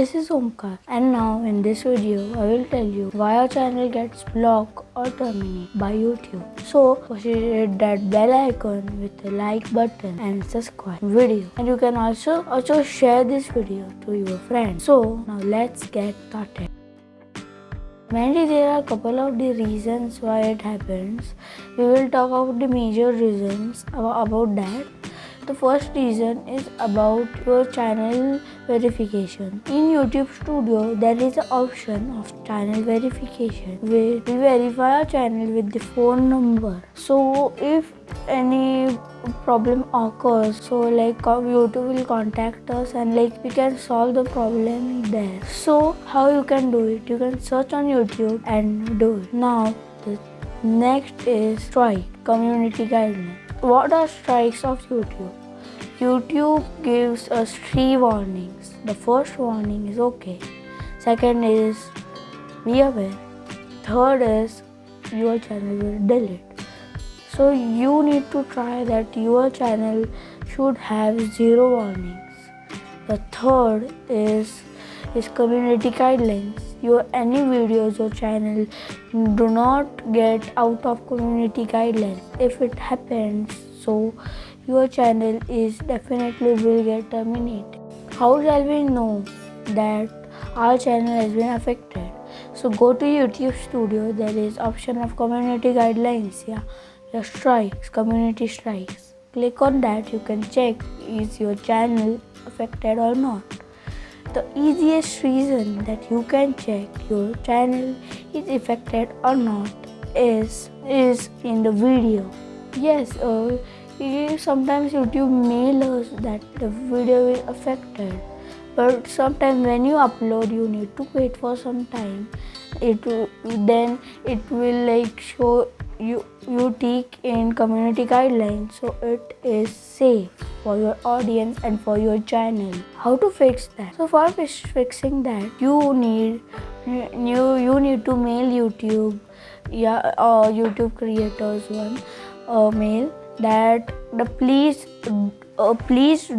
this is Omkar and now in this video I will tell you why our channel gets blocked or terminated by YouTube. So first hit that bell icon with the like button and subscribe video and you can also also share this video to your friends. So now let's get started. Mainly there are a couple of the reasons why it happens. We will talk about the major reasons about that the first reason is about your channel verification. In YouTube Studio, there is an option of channel verification where we verify our channel with the phone number. So if any problem occurs so like uh, youtube will contact us and like we can solve the problem there so how you can do it you can search on youtube and do it now the next is strike community guidelines what are strikes of YouTube? YouTube gives us three warnings. The first warning is okay. Second is be aware. Third is your channel will delete. So you need to try that your channel should have zero warnings. The third is is community guidelines. Your any videos or channel do not get out of community guidelines. If it happens, so your channel is definitely will get terminated. How shall we know that our channel has been affected? So go to YouTube Studio. There is option of community guidelines. Yeah, the strikes, community strikes. Click on that. You can check is your channel affected or not. The easiest reason that you can check your channel is affected or not is is in the video yes uh, sometimes youtube mail us that the video is affected but sometimes when you upload you need to wait for some time. It then it will like show you you take in community guidelines. So it is safe for your audience and for your channel. How to fix that? So for fixing that you need you you need to mail youtube yeah uh, youtube creators one uh, mail that the please uh, please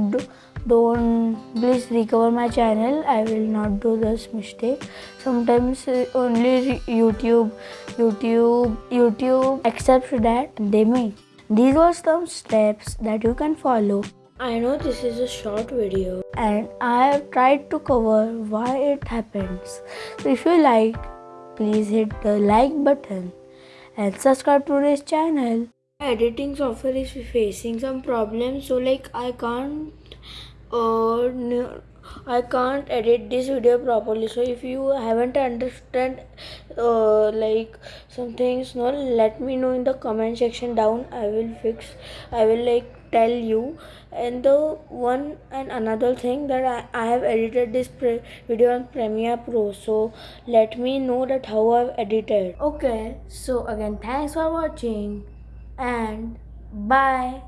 don't please recover my channel. I will not do this mistake. Sometimes uh, only youtube youtube youtube accepts that they may. These were some steps that you can follow. I know this is a short video. And I have tried to cover why it happens. So if you like, please hit the like button and subscribe to this channel editing software is facing some problems so like i can't uh, I can't edit this video properly. So if you haven't understand uh, like some things no let me know in the comment section down. I will fix I will like tell you. And the one and another thing that I, I have edited this video on Premiere Pro. So let me know that how I've edited. Okay so again thanks for watching and bye